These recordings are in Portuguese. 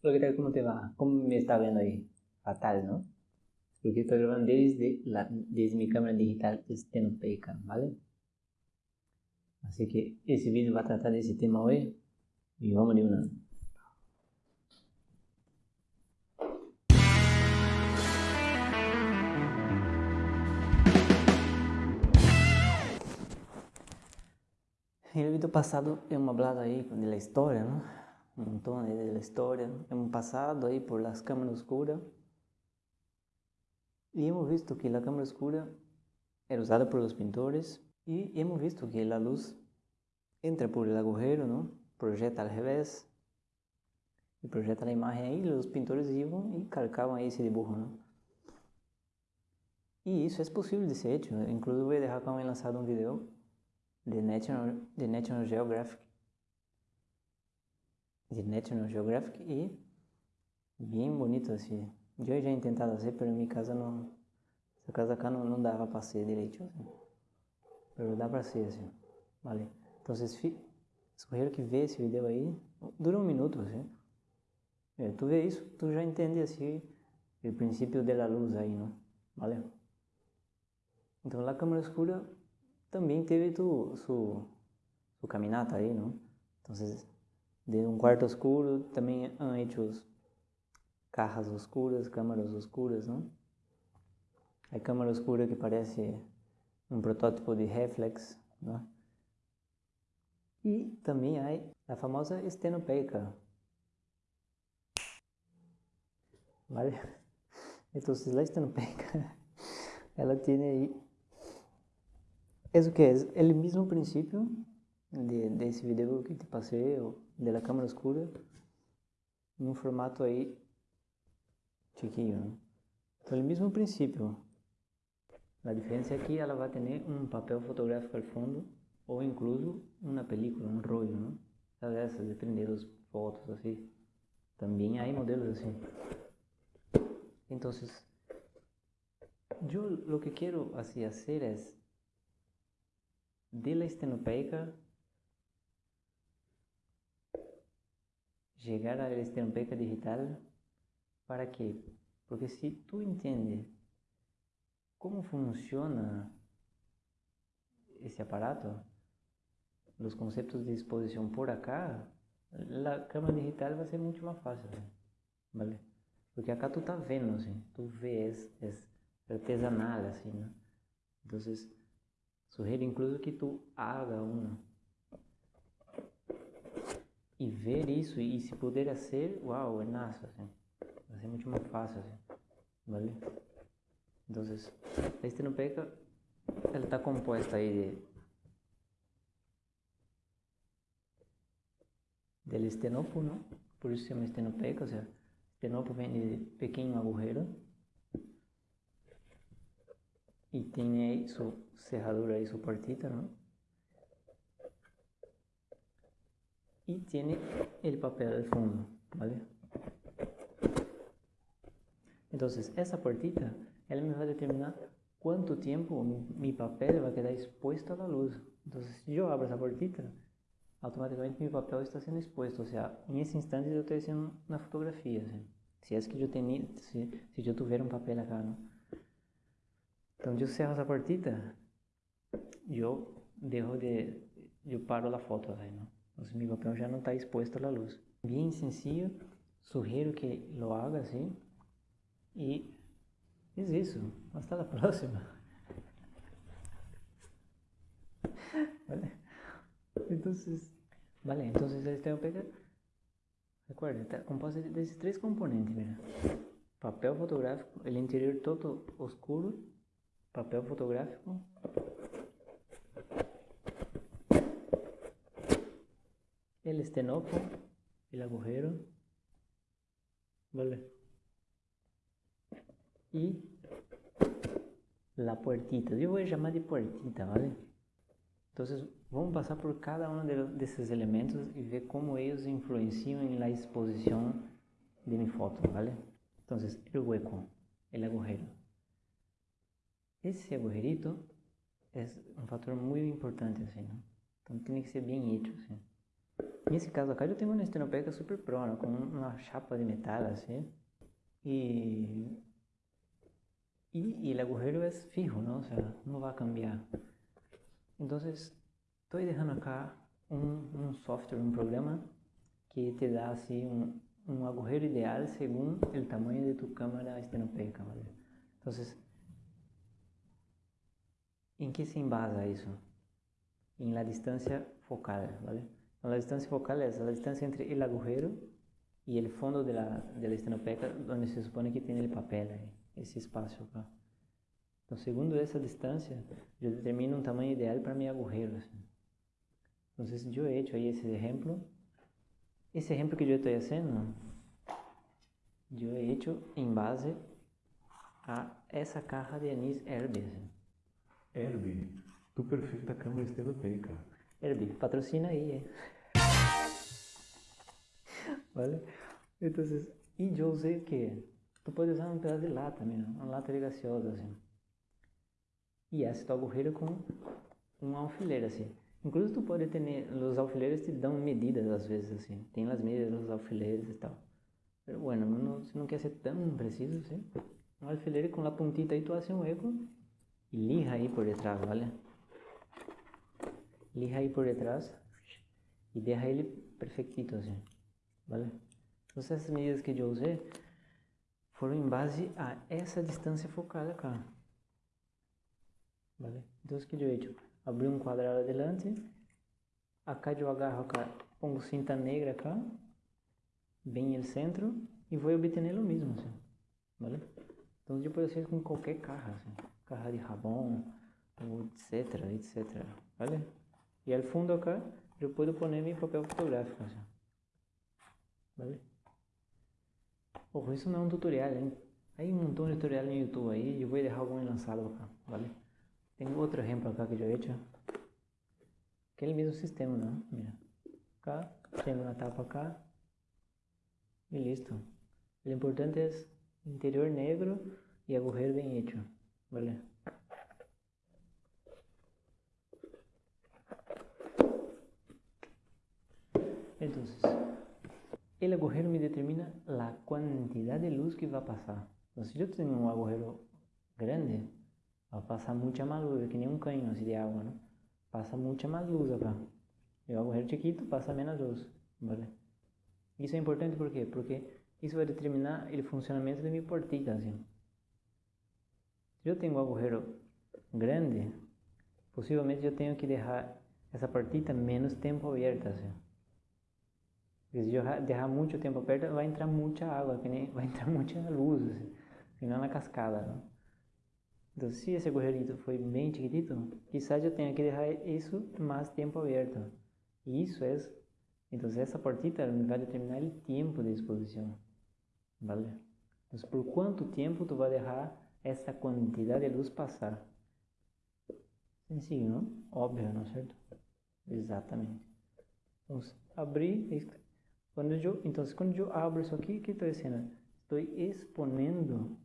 Hola, ¿qué tal? ¿Cómo te va? ¿Cómo me está viendo ahí? Fatal, ¿no? Porque estoy grabando desde, la, desde mi cámara digital Stenopeica, ¿vale? Así que ese vídeo va a tratar de ese tema hoy y vamos de una. El vídeo pasado hemos hablado ahí de la historia, ¿no? Montón de la historia. Hemos pasado ahí por las cámaras oscuras y hemos visto que la cámara oscura era usada por los pintores y hemos visto que la luz entra por el agujero, ¿no? Projeta al revés y projeta la imagen ahí, los pintores iban y calcaban ahí ese dibujo, ¿no? Y eso es posible de ser hecho. Incluso voy a dejar acá lanzado un video de National, de National Geographic de National Geographic y bien bonito así. Eu já he intentado fazer, em minha casa não, essa casa acá não, não dava para ser direito assim. Pero dá para ser assim, vale? Então, escolheram que vê esse vídeo aí, dura um minuto assim. É, tu vê isso, tu já entende assim o princípio da luz aí, não? Vale? Então, a câmera escura também teve tu, su, caminata aí, não? Então, de um quarto escuro também han hecho cajas oscuras, cámaras oscuras, ¿no? Hay cámara oscura que parece un protótipo de reflex, ¿no? E também há a famosa estenopeica. ¿Vale? Entonces la estenopeica, ela tem aí... Isso que é? É o mesmo princípio de, desse vídeo que te passei, da câmera escura, em um formato aí chiquinho. Né? Então, o mesmo princípio. A diferença é que ela vai ter um papel fotográfico ao fundo ou incluso uma película, um não? Sabe essas, depende das fotos, assim. Também há modelos assim. Então, eu o que quero assim fazer é de la estenopeica chegar à estenopeica digital para quê? Porque se tu entende como funciona esse aparato, os conceitos de exposição por acá, a câmera digital vai ser muito mais fácil, ¿vale? Porque acá tu tá vendo, assim, tu vês, é artesanal, assim, né? Então, sugiro incluso que tu haga uma e ver isso e se puder ser, uau, é assim. Vai ser muito mais fácil, assim. ¿Vale? Entonces, la estenopeca, ela está composta aí de del estenopo, ¿no? Por isso se chama estenopeca, ou seja, estenopo vem de pequeno agujero e tem aí sua cerradura aí, sua partita, ¿no? E tem o papel al fundo, ¿vale? Então, essa partita, ela me vai determinar quanto tempo meu papel vai quedar exposto à luz. Então, se eu abro essa partita, automaticamente meu papel está sendo exposto. Ou seja, nesse instante eu estou fazendo na fotografia. Assim. Se é que eu tenho, se, se eu tiver um papel acá, não? Então, eu cerro essa partita, eu deixo de, eu paro a foto, aí, não? Então, meu papel já não está exposto à luz. Bem sencillo, sugiro que lo haga assim. Y es eso. Hasta la próxima. ¿Vale? Entonces, vale, entonces el estenopeca, recuerda, está compuesto de esos tres componentes, mira. Papel fotográfico, el interior todo oscuro, papel fotográfico, el estenopo, el agujero, ¿vale? e la puertita. Eu vou chamar de puertita, ¿vale? Então, vamos passar por cada um desses elementos e ver como eles influenciam na exposição de minha foto, ¿vale? Então, o hueco, o agujero. Esse agujerito é um fator muito importante, assim, ¿no? Então, tem que ser bem hecho, assim. Nesse caso acá eu tenho uma estenopeca super pro, né? com uma chapa de metal assim. E, y, y el agujero es fijo, ¿no? O sea, no va cambiar. Entonces, estoy dejando acá un software, un programa que te da así un, un agujero ideal según el tamaño de tu cámara estenopeica, ¿vale? Entonces, ¿en qué se embasa eso? En la distancia focal, ¿vale? La distancia focal es la distancia entre el agujero y el fondo de la, de la estenopeca, donde se supone que tiene el papel ahí, ese espacio acá. Entonces, segundo esa distancia, yo determino un tamaño ideal para mi agujero. Entonces, yo he hecho ahí ese ejemplo. Ese ejemplo que estoy haciendo, yo he hecho en base a essa caja de anís Herbie. Herbie, tu perfeita câmera estenopeica. Herbie, patrocina aí, eh. ¿Vale? Entonces, y yo usé que tú puedes usar un pedazo de lata, mira, uma lata de gaseosa, assim. E esse tu agujero com um alfiler, assim. Incluso tu pode ter, os alfileres te dão medidas às vezes, assim. Tem as medidas dos alfileres e tal. Pero bueno, no, se não quer ser tão preciso, assim. Um alfiler com a puntita aí tu hace um eco e lija aí por detrás, ¿vale? Lija aí por detrás e deixa ele perfectito, assim. ¿Vale? Entonces essas medidas que eu usei foram em base a essa distância focal acá, ¿vale? Então o que eu he hecho? Abri um quadrado adelante, acá eu agarro acá, pongo cinta negra acá, bem no centro e vou obter o mesmo, assim, ¿vale? Então eu posso fazer com qualquer carro, assim, carro de rabão, etc, etc, ¿vale? E ao fundo acá, eu posso pôr meu papel fotográfico, assim. Ojo, eso no es un tutorial, ¿eh? Hay un montón de tutoriales en YouTube ahí, yo voy a dejar algo lanzado acá, ¿vale? Tengo otro ejemplo acá que que es el mismo sistema, ¿no? Mira, acá, tengo una tapa acá, y listo. Lo importante es interior negro y agujero bien hecho, ¿vale? Entonces, el agujero me determina la cantidad de luz que va a pasar. Entonces, si yo tengo un agujero grande, va a pasar mucha más luz, que ni un caño así de agua, ¿no? Pasa mucha más luz acá. Y el agujero chiquito pasa menos luz, ¿vale? Isso é importante por quê? Porque isso vai determinar o funcionamento de minha portita, assim. Se eu tenho um agujero grande, possivelmente eu tenho que deixar essa portita menos tempo aberta, assim. Se eu deixar muito tempo aberto, vai entrar muita água, vai entrar muita luz, assim, senão na cascada. Não? Então, se esse agujerito foi bem chiquitito, quizás eu tenha que deixar isso mais tempo aberto. E isso é, então essa portita vai determinar o tempo de exposição, ¿vale? Então, por quanto tempo tu vai deixar essa quantidade de luz passar? Sencillo, não? Óbvio, não é certo? Exatamente. Vamos abrir quando eu, então, quando eu abro isso aqui, o que estou dizendo? Estou exponendo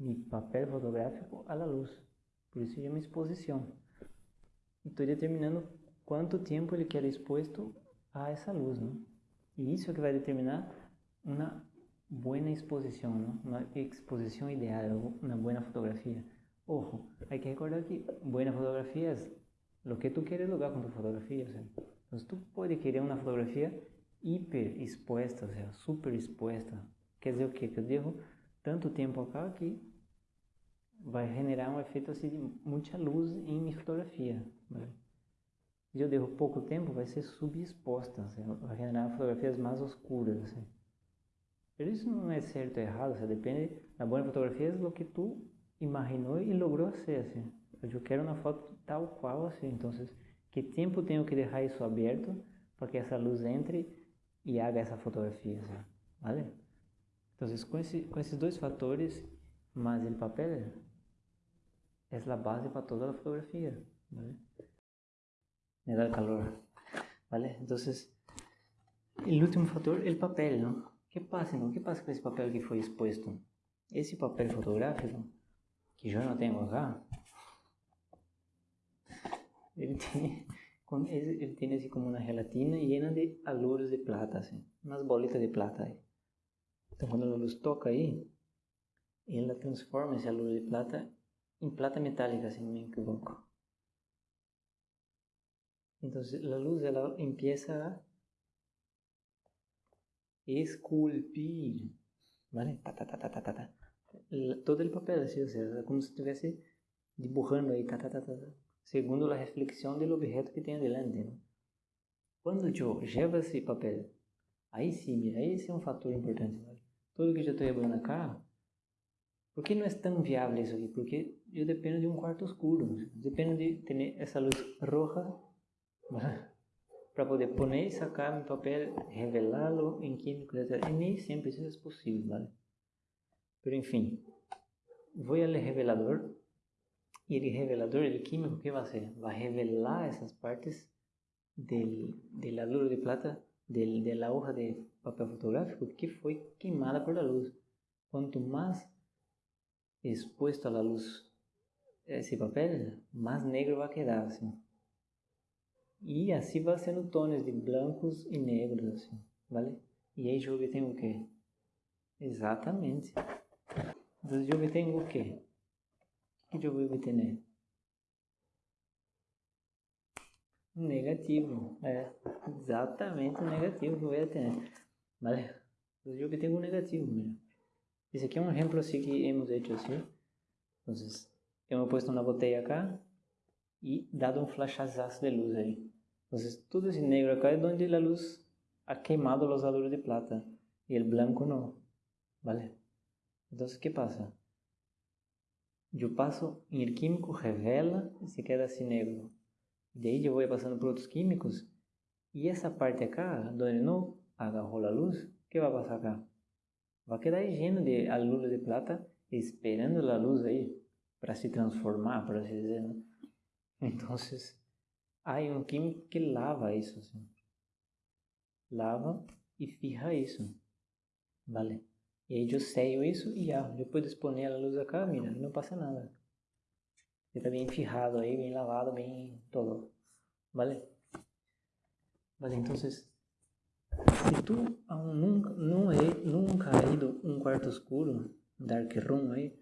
meu papel fotográfico à luz. Por isso chama exposição. Estou determinando quanto tempo ele quer exposto a essa luz, não? E isso é que vai determinar uma boa exposição, não? Uma exposição ideal, uma boa fotografia. Ojo, hay que recordar que boa fotografia é o que tu queres lograr com tu fotografia. Então, tu pode querer uma fotografia hiper exposta, ou seja, super exposta. Quer dizer o quê? Que eu devo tanto tempo acá que vai generar um efeito assim de muita luz em minha fotografia. Né? Se eu devo pouco tempo, vai ser subexposta, seja, vai generar fotografias mais escuras. Assim. Isso não é certo ou errado, seja, depende da boa fotografia do que tu imaginou e logrou ser. Assim. Eu quero uma foto tal qual assim, então que tempo tenho que deixar isso aberto para que essa luz entre e haga essa fotografia, ¿vale? Então, com, esses dois fatores, mais o papel, é a base para toda a fotografia, ¿vale? Me dá calor, ¿vale? Então, o último é o papel, que passa, então? O que passa com esse papel que foi exposto? Esse papel fotográfico, que eu não tenho acá, ele tem quando ele, ele tem assim como uma gelatina llena de aluros de plata, assim, umas bolitas de plata aí. Então quando a luz toca aí, ela transforma esse aluro de plata em plata metálica, se não me equivoco. Então a luz empieza a esculpir, ¿vale? Ta, ta, ta. Todo el papel, así, o sea, como si estuviese dibujando ahí, ta, ta, ta, ta, segundo la reflexión del objeto que tem adelante, ¿no? Quando eu levo esse papel, aí sim, mira, esse é um fator importante, ¿vale? Tudo que eu estou levando cá, por que não é tão viável isso aqui? Porque eu dependo de um quarto escuro, dependo de ter essa luz roja, para poder poner, sacar mi papel, revelarlo en químico, etc. Y nem sempre isso é possível, ¿vale? Pero enfim, vou ao revelador e el revelador, el químico, que vai fazer? Vai revelar essas partes del, del aluro de plata, la hoja de papel fotográfico que foi queimada por la luz. Quanto mais expuesto a la luz esse papel, mais negro vai quedar, assim. E assim vai sendo tons de brancos e negros, assim, vale? E aí eu obtenho o quê? Exatamente. Então eu obtenho o quê? O que eu vou? Um negativo. É, exatamente o negativo que eu vou obter. Vale? Então eu obtenho um negativo, mira. Esse aqui é um exemplo assim que hemos hecho assim. Então, eu he puesto uma botella acá e dado um flashazazo de luz aí. Entonces, todo ese negro acá es donde la luz ha quemado los aluros de plata y el blanco no, ¿vale? Entonces, ¿qué pasa? Yo paso en el químico, revela y se queda así negro. De ahí yo voy pasando por otros químicos y esa parte acá, donde no agarró la luz, ¿qué va a pasar acá? Va a quedar lleno de aluros de plata esperando la luz ahí para se transformar, por así decirlo. Entonces, hay um químico que lava isso, assim. Lava e firra isso. Vale? E aí eu sello isso e já. Depois de exponer a luz acá, mira, não passa nada. Está bem firrado aí, bem lavado, bem todo. Vale? Vale, então, se tu nunca, não é, nunca ha ido um quarto escuro, dark room aí,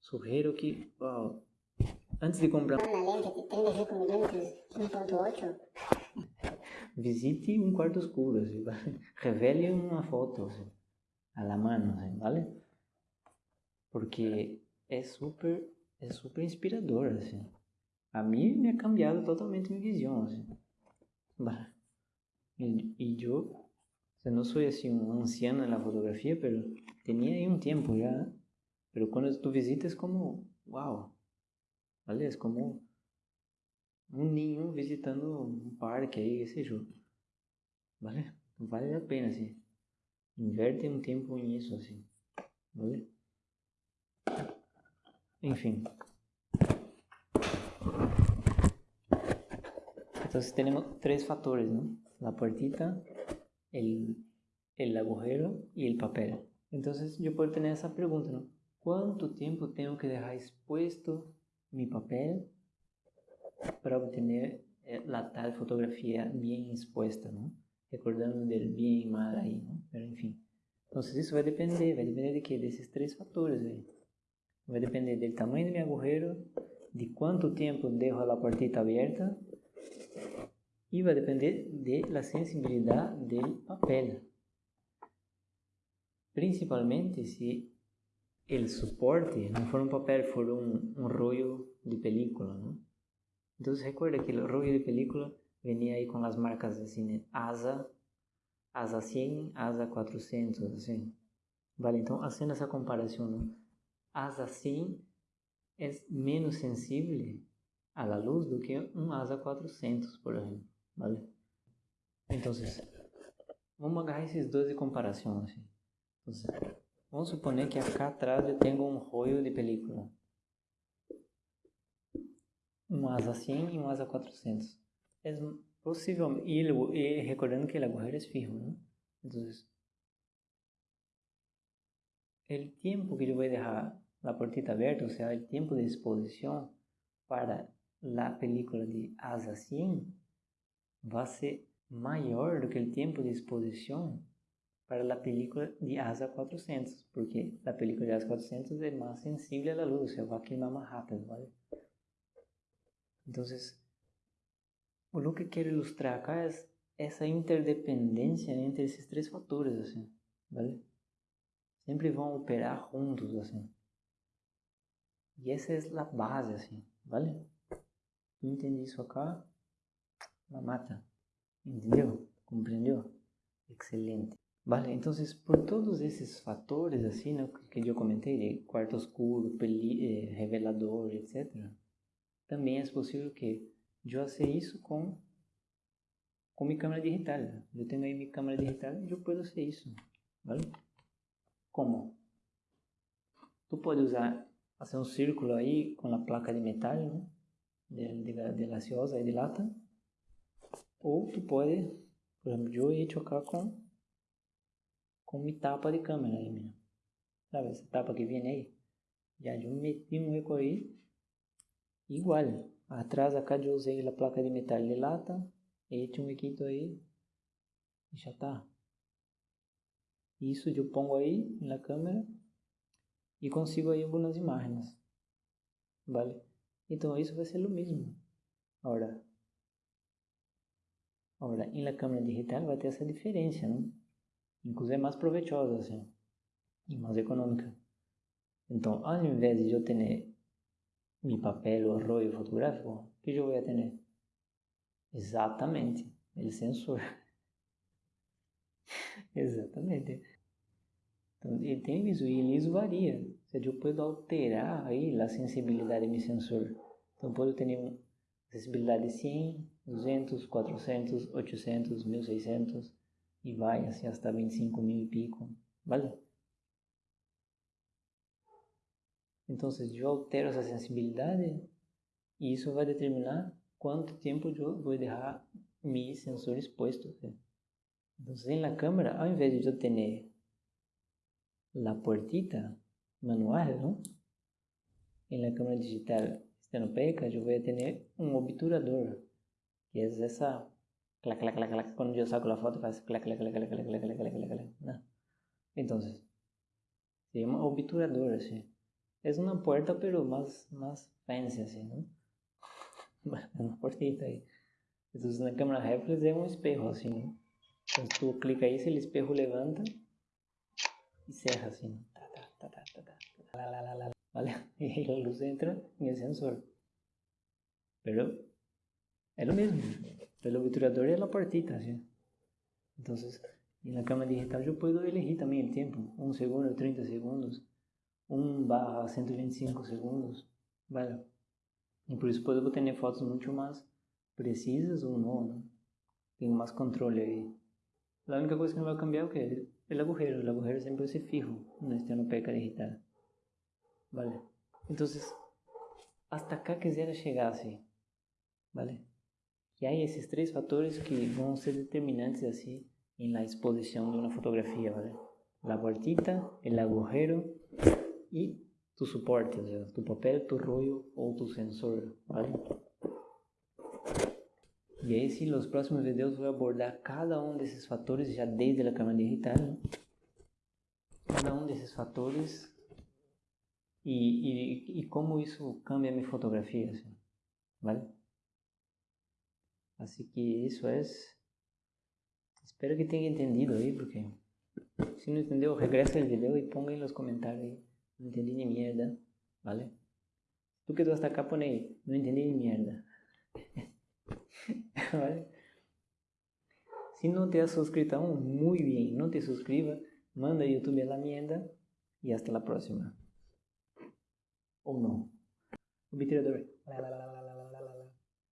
sugiro que, wow, Antes de comprar uma lente de 35 mm 1.8. Visite um quarto escuro, assim, revele uma foto assim, a la mano, vale? Porque é super, é super inspirador, assim. A mim me ha cambiado totalmente minha visão, assim. E, e eu, não sou assim um anciano na fotografia, mas tinha aí um tempo já. Mas quando tu visitas como, uau, Aliás, como um ninho visitando um parque aí, esse jogo. Vale? Vale a pena, assim. Inverte um tempo nisso, assim. Vale? Enfim. Entonces tenemos tres factores, ¿no? La puertita, el, el agujero y el papel. Entonces yo puedo tener esa pregunta, ¿no? ¿Cuánto tiempo tengo que dejar expuesto mi papel para obtener eh, la tal fotografía bien expuesta, ¿no? Recordando del bien y mal ahí, ¿no? Pero en fin. Entonces eso va a depender, va a depender de qué? De esos tres factores ahí. Va a depender del tamaño de mi agujero, de cuánto tiempo dejo la puertita abierta y va a depender de la sensibilidad del papel. Principalmente si el soporte no for um papel, for um, um rollo de película, ¿no? Entonces recuerda que el rollo de película venía ahí con las marcas ¿no? ASA, ASA 100, ASA 400, assim. Vale, então haciendo essa comparação, ¿no? ASA 100 é menos sensível la luz do que um ASA 400, por exemplo, vale? Então, vamos agarrar esses dois de comparação, assim. Então, Vamos suponer que acá atrás eu tenho um rollo de película. Um asa 100 e um asa 400. É Pues Possible. Y, el, recordando eh, que el agujero es fijo, ¿no? Entonces, el tiempo que yo voy a dejar la puertita abierta, o sea, el tiempo de exposición para la película de Asa 100 va a ser mayor que el tiempo de exposición para la película de Asa 400, porque la película de Asa 400 es más sensible a la luz, o sea, va a queimar más rápido, ¿vale? Entonces, o que quero ilustrar acá é essa interdependência entre esses três fatores, assim, ¿vale? Sempre vão operar juntos, assim. E essa é a base, assim, ¿vale? Tu entende isso acá? Mamata. Entendeu? Compreendeu? Excelente. Vale, então, por todos esses fatores, assim, né, que eu comentei, de quarto escuro, peli, eh, revelador, etc., também é possível que faça isso com, com minha câmera digital. Eu tenho aí minha câmera digital e eu posso fazer isso, vale? Como? Tu pode usar, fazer um círculo aí com a placa de metal, né? De, de, de gaseosa e de lata. Ou tu pode, por exemplo, eu ia chocar com com minha tapa de câmera aí, menina. Sabe essa tapa que vem aí? Já eu meti um eco aí. Igual. Atrás acá eu usei a placa de metal de lata. E tinha um equito aí. E já tá. Isso eu pongo aí na câmera. E consigo aí algumas imagens. Vale? Então isso vai ser o mesmo. Agora, agora, na câmera digital vai ter essa diferença, inclusive é mais proveitosa assim, e mais econômica. Então, ao invés de eu ter meu papel rollo fotográfico, que eu vou ter? Exatamente, o sensor. Exatamente. Então, ele tem isso e isso varia. Ou seja, eu posso alterar aí a sensibilidade do sensor. Então, posso ter sensibilidade de 100, 200, 400, 800, 1600 e vai assim hasta 25 mil e pico, ¿vale? Então, eu altero essa sensibilidade e isso vai determinar quanto tempo eu vou deixar meu sensor exposto. Então, na câmera, ao invés de eu ter a portita manual, não? na câmera digital estenopeica, eu vou ter um obturador, que é essa clac, clac, clac, clac. Cuando yo saco la foto, hace clac, clac, clac, clac, clac, clac, clac, clac, clac, clac. ¿no? Entonces, se llama obturador, así. Es una puerta, pero más, más fancy, así, ¿no? Una puertita ahí. Entonces, na câmera reflex é um espelho, assim, né? Então, tu clica aí, el espejo levanta e cerra, assim. Tá, tá, tá, tá, tá, tá, lá, lá, lá, lá. ¿Vale? E a luz entra em el sensor. Pero é o mesmo. El obturador es la puertita, ¿sí? Entonces, en la cámara digital yo puedo elegir también el tiempo, un segundo, 30 segundos, 1 barra 125 segundos, velho. E por isso depois eu vou ter fotos muito mais precisas ou não, né? Tenho mais controle aí. A única coisa que não vai cambiar é o que? O agujero. O agujero sempre vai ser fijo, não está no peca digital. Vale. Então, hasta cá quisera chegar assim. Vale? E aí esses três fatores que vão ser determinantes assim em la exposição de uma fotografia, vale? La puertita, el agujero y tu suporte, o sea, tu papel, tu rollo o tu sensor, ¿vale? Y ahí sí, los próximos videos voy a abordar cada uno de esos factores ya desde la cámara digital, ¿no? Cada uno de esos factores y, y, y cómo eso cambia mi fotografía, ¿sí? ¿vale? Así que eso es... Espero que tenga entendido ahí, ¿eh? porque si no entendió, regresa el video y ponga en los comentarios ahí. ¿eh? Não entendi de merda, vale? Tu que tu está caponei, não entendi de merda. vale? Se não te has suscrito aún, muito bem, não te suscriba, manda YouTube la merda e até a próxima. Ou não. O bitirador. Lá.